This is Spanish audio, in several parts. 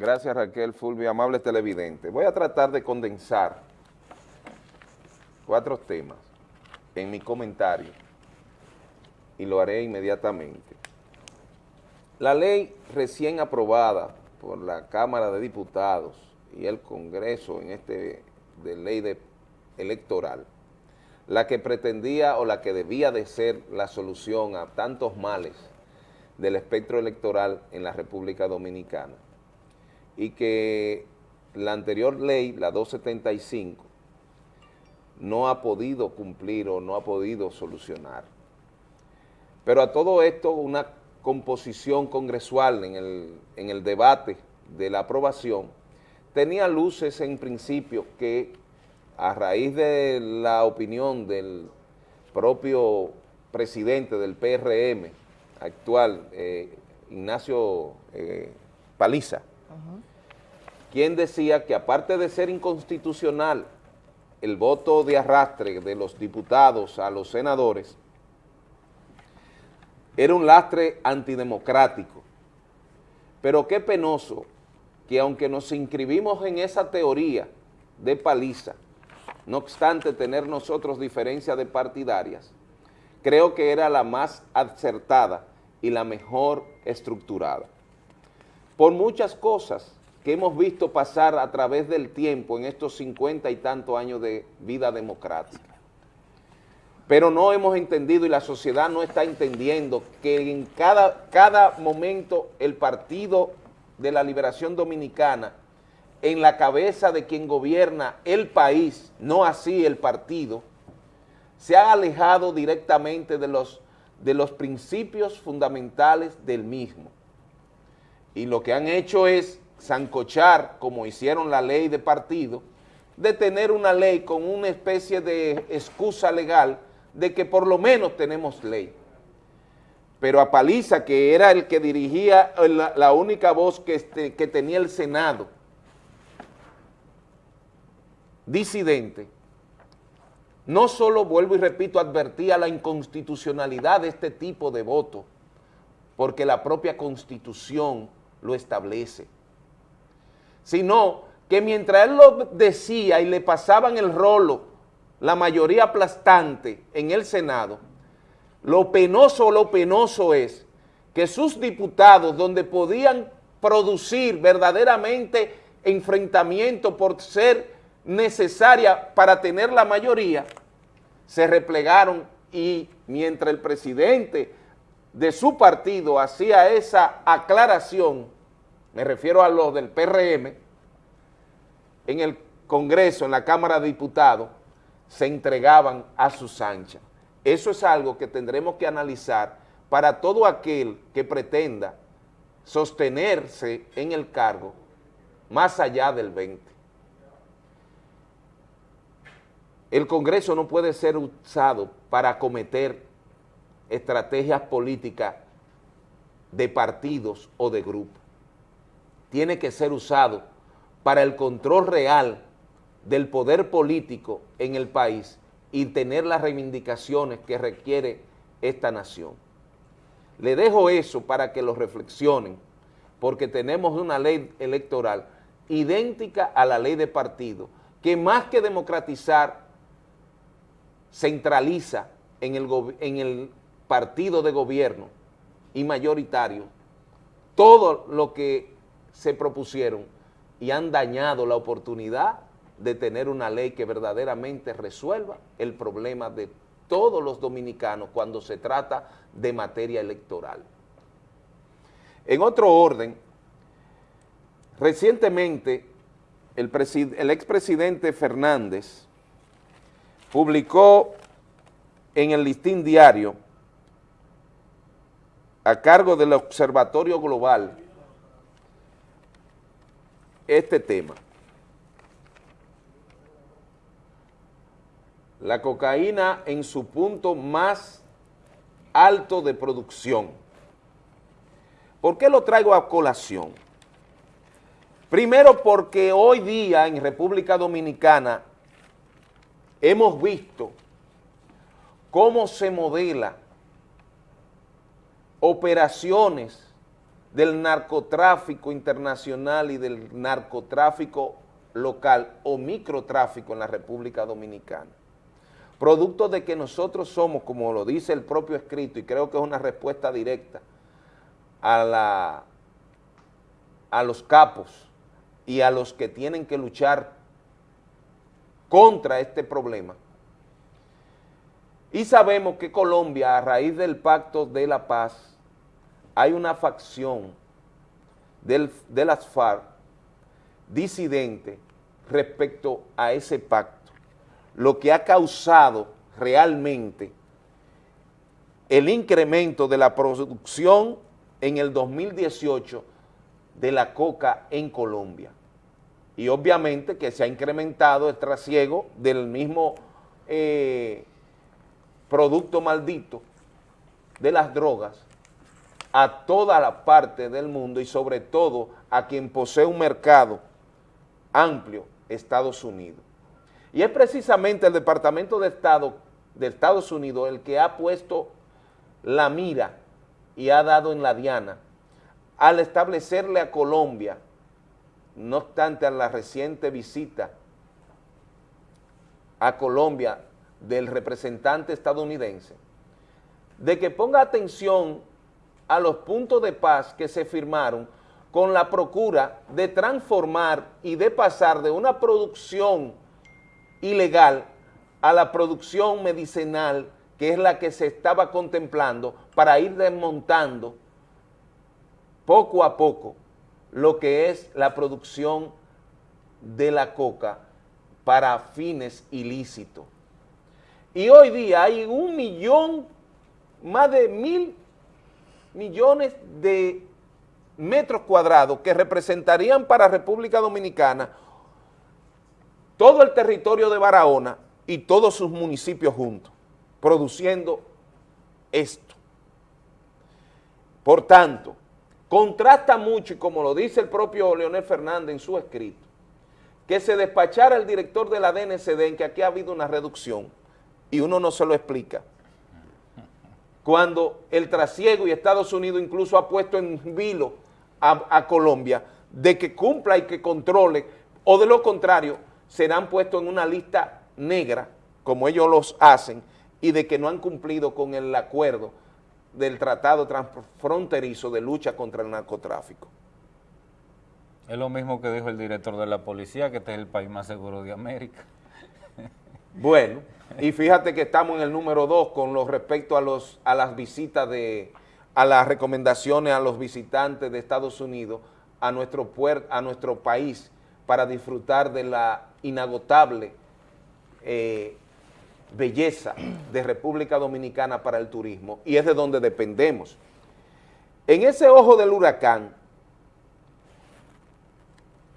Gracias Raquel Fulvio, amable televidente. Voy a tratar de condensar cuatro temas en mi comentario y lo haré inmediatamente. La ley recién aprobada por la Cámara de Diputados y el Congreso en este de ley de, electoral, la que pretendía o la que debía de ser la solución a tantos males del espectro electoral en la República Dominicana y que la anterior ley, la 275, no ha podido cumplir o no ha podido solucionar. Pero a todo esto una composición congresual en el, en el debate de la aprobación tenía luces en principio que a raíz de la opinión del propio presidente del PRM actual, eh, Ignacio eh, Paliza, quien decía que aparte de ser inconstitucional el voto de arrastre de los diputados a los senadores, era un lastre antidemocrático. Pero qué penoso que aunque nos inscribimos en esa teoría de paliza, no obstante tener nosotros diferencias de partidarias, creo que era la más acertada y la mejor estructurada. Por muchas cosas que hemos visto pasar a través del tiempo en estos cincuenta y tantos años de vida democrática. Pero no hemos entendido y la sociedad no está entendiendo que en cada, cada momento el Partido de la Liberación Dominicana, en la cabeza de quien gobierna el país, no así el partido, se ha alejado directamente de los, de los principios fundamentales del mismo. Y lo que han hecho es zancochar, como hicieron la ley de partido, de tener una ley con una especie de excusa legal de que por lo menos tenemos ley. Pero a Paliza, que era el que dirigía la, única voz que, este, que tenía el Senado, disidente, no solo, vuelvo y repito, advertía la inconstitucionalidad de este tipo de voto, porque la propia Constitución lo establece, sino que mientras él lo decía y le pasaban el rolo, la mayoría aplastante en el Senado, lo penoso, lo penoso es que sus diputados, donde podían producir verdaderamente enfrentamiento por ser necesaria para tener la mayoría, se replegaron y mientras el presidente de su partido hacía esa aclaración, me refiero a los del PRM, en el Congreso, en la Cámara de Diputados, se entregaban a sus anchas. Eso es algo que tendremos que analizar para todo aquel que pretenda sostenerse en el cargo más allá del 20. El Congreso no puede ser usado para cometer estrategias políticas de partidos o de grupos. Tiene que ser usado para el control real del poder político en el país y tener las reivindicaciones que requiere esta nación. Le dejo eso para que lo reflexionen, porque tenemos una ley electoral idéntica a la ley de partido, que más que democratizar, centraliza en el, en el partido de gobierno y mayoritario todo lo que se propusieron y han dañado la oportunidad de tener una ley que verdaderamente resuelva el problema de todos los dominicanos cuando se trata de materia electoral. En otro orden, recientemente el, el expresidente Fernández publicó en el listín diario a cargo del Observatorio Global este tema. la cocaína en su punto más alto de producción. ¿Por qué lo traigo a colación? Primero porque hoy día en República Dominicana hemos visto cómo se modela operaciones del narcotráfico internacional y del narcotráfico local o microtráfico en la República Dominicana. Producto de que nosotros somos, como lo dice el propio escrito, y creo que es una respuesta directa a, la, a los capos y a los que tienen que luchar contra este problema. Y sabemos que Colombia, a raíz del Pacto de la Paz, hay una facción del, de las FARC disidente respecto a ese pacto, lo que ha causado realmente el incremento de la producción en el 2018 de la coca en Colombia. Y obviamente que se ha incrementado el trasiego del mismo eh, producto maldito de las drogas a toda la parte del mundo y sobre todo a quien posee un mercado amplio, Estados Unidos. Y es precisamente el Departamento de Estado de Estados Unidos el que ha puesto la mira y ha dado en la diana al establecerle a Colombia, no obstante a la reciente visita a Colombia del representante estadounidense, de que ponga atención a los puntos de paz que se firmaron con la procura de transformar y de pasar de una producción ilegal a la producción medicinal que es la que se estaba contemplando para ir desmontando poco a poco lo que es la producción de la coca para fines ilícitos. Y hoy día hay un millón, más de mil millones de metros cuadrados que representarían para República Dominicana todo el territorio de Barahona y todos sus municipios juntos, produciendo esto. Por tanto, contrasta mucho, y como lo dice el propio Leonel Fernández en su escrito, que se despachara el director de la DNCD en que aquí ha habido una reducción, y uno no se lo explica, cuando el trasiego y Estados Unidos incluso ha puesto en vilo a, Colombia de que cumpla y que controle, o de lo contrario, serán puestos en una lista negra, como ellos los hacen, y de que no han cumplido con el acuerdo del Tratado Transfronterizo de Lucha contra el Narcotráfico. Es lo mismo que dijo el director de la policía, que este es el país más seguro de América. Bueno, y fíjate que estamos en el número dos con lo respecto a, los, a las visitas de, a las recomendaciones a los visitantes de Estados Unidos a nuestro, a nuestro país para disfrutar de la inagotable eh, belleza de República Dominicana para el turismo y es de donde dependemos. En ese ojo del huracán,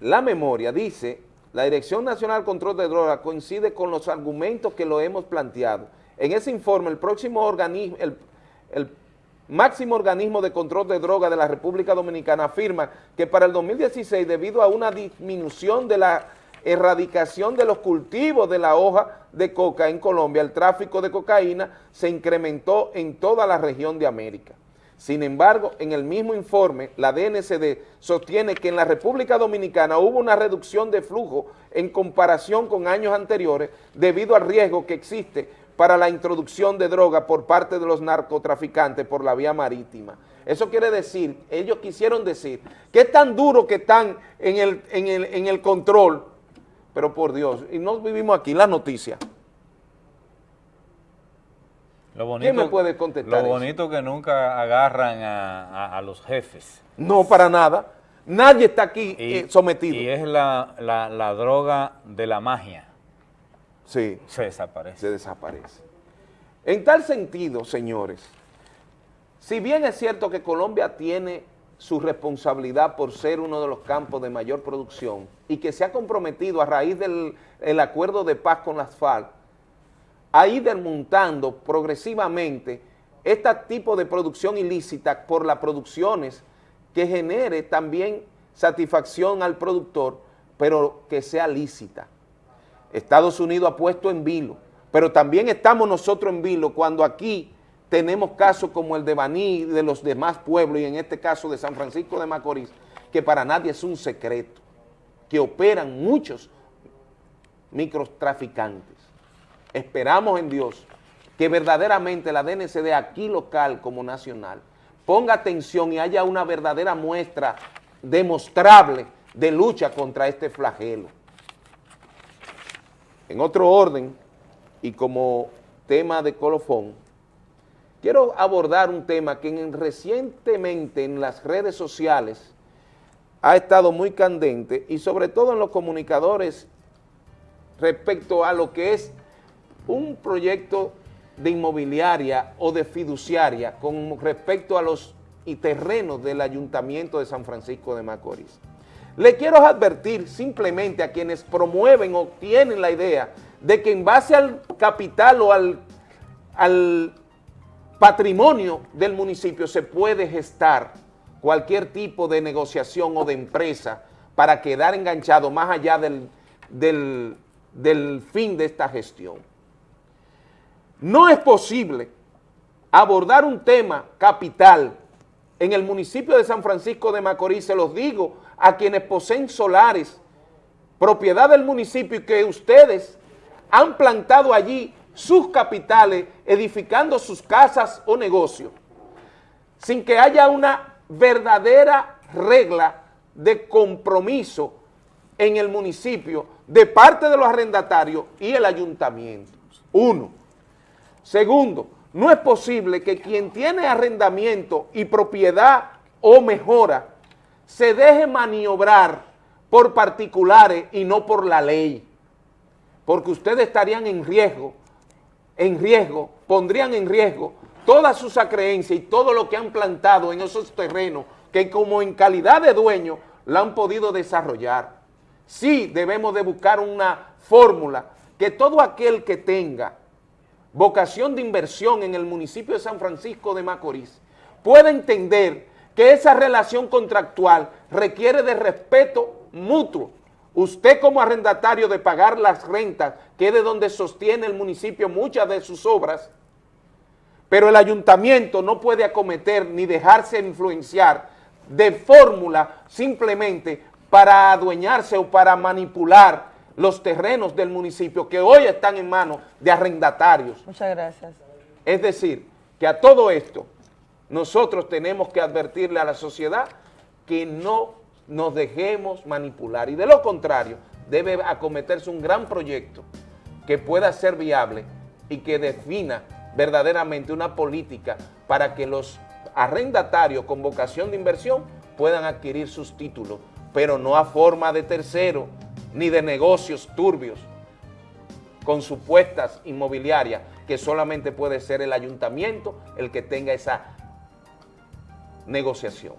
la memoria dice la Dirección Nacional Control de Drogas coincide con los argumentos que lo hemos planteado. En ese informe, el próximo organismo, el, máximo organismo de control de drogas de la República Dominicana afirma que para el 2016, debido a una disminución de la erradicación de los cultivos de la hoja de coca en Colombia, el tráfico de cocaína se incrementó en toda la región de América. Sin embargo, en el mismo informe, la DNCD sostiene que en la República Dominicana hubo una reducción de flujo en comparación con años anteriores debido al riesgo que existe para la introducción de droga por parte de los narcotraficantes por la vía marítima. Eso quiere decir, ellos quisieron decir, que es tan duro que están en el, en el control, pero por Dios, y no vivimos aquí la noticia, lo bonito, ¿Quién me puede contestar Lo bonito que nunca agarran a, los jefes. No, para nada. Nadie está aquí eh, sometido. Y es la, la, droga de la magia. Sí. Se desaparece. Se desaparece. En tal sentido, señores, si bien es cierto que Colombia tiene su responsabilidad por ser uno de los campos de mayor producción y que se ha comprometido a raíz del el acuerdo de paz con las FARC a ir desmontando progresivamente este tipo de producción ilícita por las producciones que genere también satisfacción al productor, pero que sea lícita. Estados Unidos ha puesto en vilo, pero también estamos nosotros en vilo cuando aquí tenemos casos como el de Baní de los demás pueblos, y en este caso de San Francisco de Macorís, que para nadie es un secreto, que operan muchos microtraficantes. Esperamos en Dios que verdaderamente la DNCD aquí local como nacional ponga atención y haya una verdadera muestra demostrable de lucha contra este flagelo. En otro orden, y como tema de colofón, quiero abordar un tema que recientemente en las redes sociales ha estado muy candente y sobre todo en los comunicadores respecto a lo que es un proyecto de inmobiliaria o de fiduciaria con respecto a los terrenos del Ayuntamiento de San Francisco de Macorís. Le quiero advertir simplemente a quienes promueven o tienen la idea de que en base al capital o al, al patrimonio del municipio se puede gestar cualquier tipo de negociación o de empresa para quedar enganchado más allá del, del, del fin de esta gestión. No es posible abordar un tema capital en el municipio de San Francisco de Macorís, se los digo a quienes poseen solares, propiedad del municipio y que ustedes han plantado allí sus capitales, edificando sus casas o negocios, sin que haya una verdadera regla de compromiso en el municipio de parte de los arrendatarios y el ayuntamiento. Uno. Segundo, no es posible que quien tiene arrendamiento y propiedad o mejora se deje maniobrar por particulares y no por la ley, porque ustedes estarían en riesgo, en riesgo, pondrían en riesgo toda sus creencia y todo lo que han plantado en esos terrenos que como en calidad de dueño la han podido desarrollar. Sí debemos de buscar una fórmula que todo aquel que tenga vocación de inversión en el municipio de San Francisco de Macorís, puede entender que esa relación contractual requiere de respeto mutuo. Usted como arrendatario de pagar las rentas, que es de donde sostiene el municipio muchas de sus obras, pero el ayuntamiento no puede acometer ni dejarse influenciar de fórmula simplemente para adueñarse o para manipular los terrenos del municipio que hoy están en manos de arrendatarios. Muchas gracias. Es decir, que a todo esto nosotros tenemos que advertirle a la sociedad que no nos dejemos manipular y de lo contrario debe acometerse un gran proyecto que pueda ser viable y que defina verdaderamente una política para que los arrendatarios con vocación de inversión puedan adquirir sus títulos, pero no a forma de tercero, ni de negocios turbios con supuestas inmobiliarias que solamente puede ser el ayuntamiento el que tenga esa negociación.